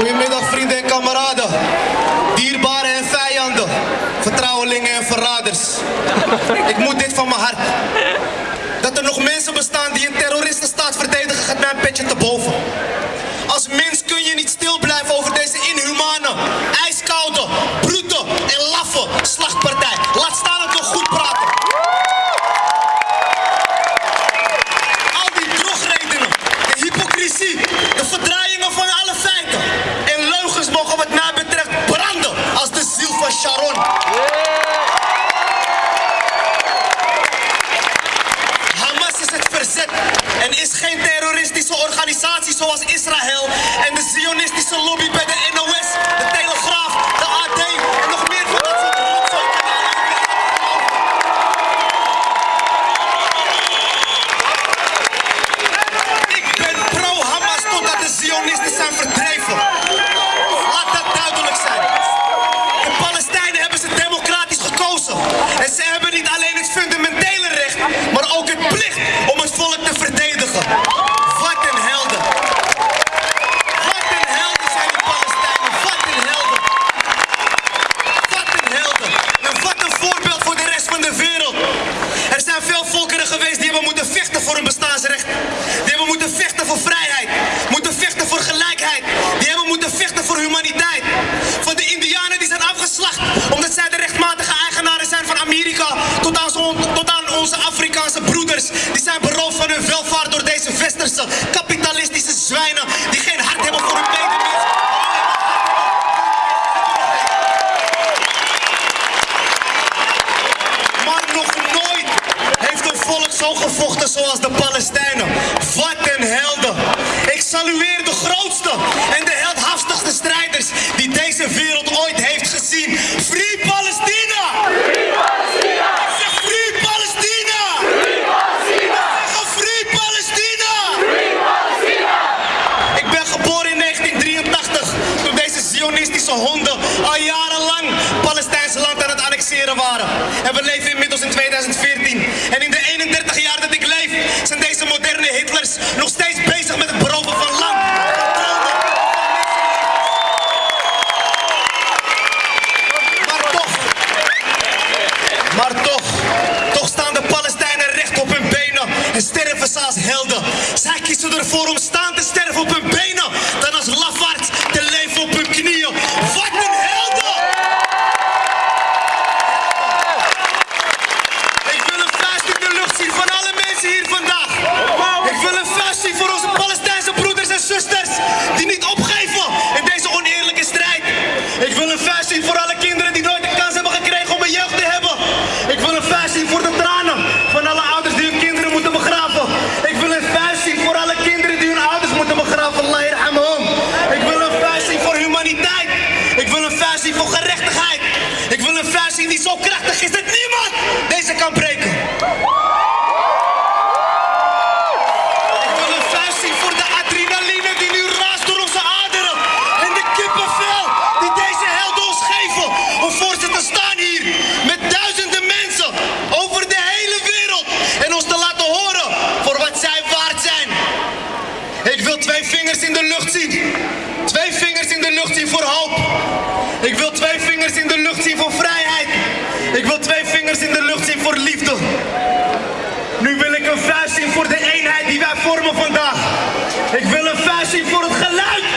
Goedemiddag vrienden en kameraden, dierbaren en vijanden, vertrouwelingen en verraders. Ik moet dit van mijn hart. Dat er nog mensen bestaan die een terroristenstaat verdedigen gaat mijn petje te boven. Als mens kun je niet stil blijven over deze inhumane, ijskoude, brute en laffe slacht. Terroristische organisatie zoals Israël en de zionistische lobby bij de NOS, voor hun bestaansrecht. Die hebben moeten vechten voor vrijheid. Moeten vechten voor gelijkheid. Die hebben moeten vechten voor humaniteit. Van de Indianen die zijn afgeslacht omdat zij de rechtmatige eigenaren zijn van Amerika. Tot aan, tot aan onze Afrikaanse broeders. Die zijn beroofd van hun welvaart door deze westerse kapitalistische zwijnen. Zo gevochten zoals de Palestijnen. Wat een helden. Ik salueer de grootste en de heldhaftigste strijders die deze wereld ooit heeft gezien. Free Palestina! Ik zeg Free Palestina! Ik zeg Free Palestina! Ik ben geboren in 1983 toen deze zionistische honden al jarenlang Palestijnse land aan het annexeren waren. En we leven inmiddels in 2014. En nog steeds bezig met het beroven van land. Maar toch, maar toch, toch staan de Palestijnen recht op hun benen en sterven als helden. Zij kiezen ervoor om staan te sterven op hun benen deze kan breken. Ik wil een vuist voor de adrenaline die nu raast door onze aderen. En de kippenvel die deze helden ons geven. Om voor ze te staan hier met duizenden mensen over de hele wereld. En ons te laten horen voor wat zij waard zijn. Ik wil twee vingers in de lucht zien. Twee vingers in de lucht zien voor hoop. Ik wil twee vingers in de lucht zien voor vrijheid. Ik wil twee vingers in de lucht zien voor liefde. Nu wil ik een vuist zien voor de eenheid die wij vormen vandaag. Ik wil een vuist zien voor het geluid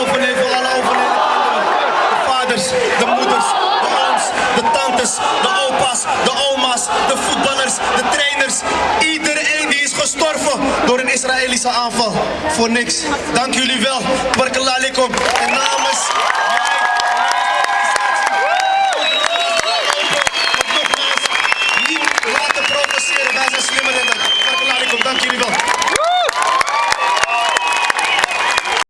overleven, alle overleden kinderen. De vaders, de moeders, de ooms, de tantes, de opa's, de oma's, de voetballers, de trainers. Iedereen die is gestorven door een Israëlische aanval. Voor niks. Dank jullie wel. Barakallah alaikum. En namens